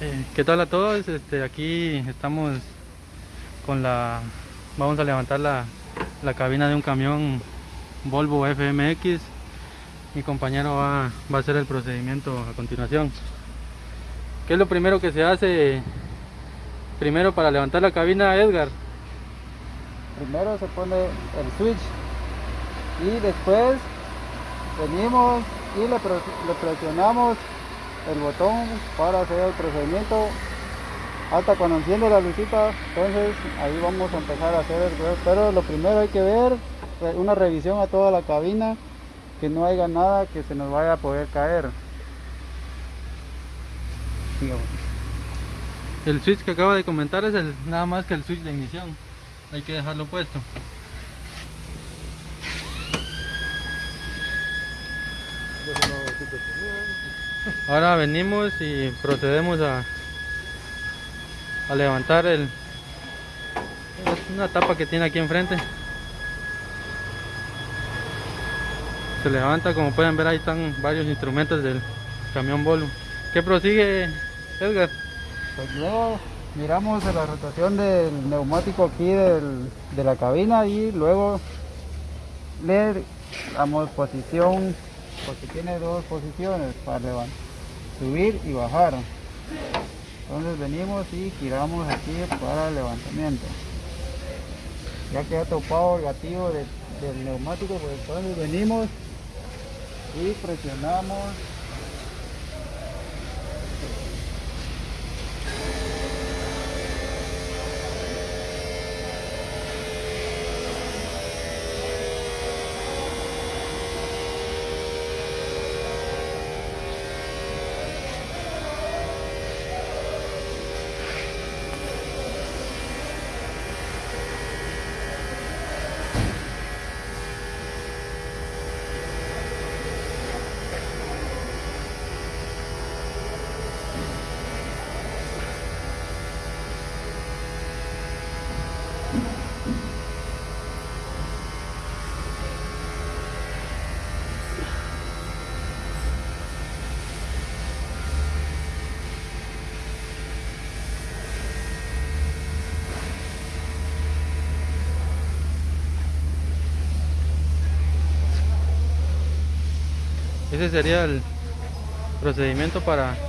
Eh, ¿Qué tal a todos? Este, aquí estamos con la... Vamos a levantar la, la cabina de un camión Volvo FMX. Mi compañero va, va a hacer el procedimiento a continuación. ¿Qué es lo primero que se hace primero para levantar la cabina, Edgar? Primero se pone el switch y después venimos y le, le presionamos el botón para hacer el procedimiento hasta cuando enciende la lucita entonces ahí vamos a empezar a hacer el pero lo primero hay que ver re- una revisión a toda la cabina que no haya nada que se nos vaya a poder caer. El switch que acaba de comentar es el, nada más que el switch de ignición. Hay que dejarlo puesto. Ahora venimos y procedemos a, a levantar el una tapa que tiene aquí enfrente. Se levanta, como pueden ver ahí están varios instrumentos del camión Volvo. ¿Qué prosigue Edgar? Pues luego miramos la rotación del neumático aquí del- de la cabina y luego le damos posición, porque tiene dos posiciones para subir y bajar. Entonces venimos y giramos aquí para el levantamiento. Ya queda topado el gatillo de- del neumático, pues entonces venimos y presionamos Ese sería el procedimiento para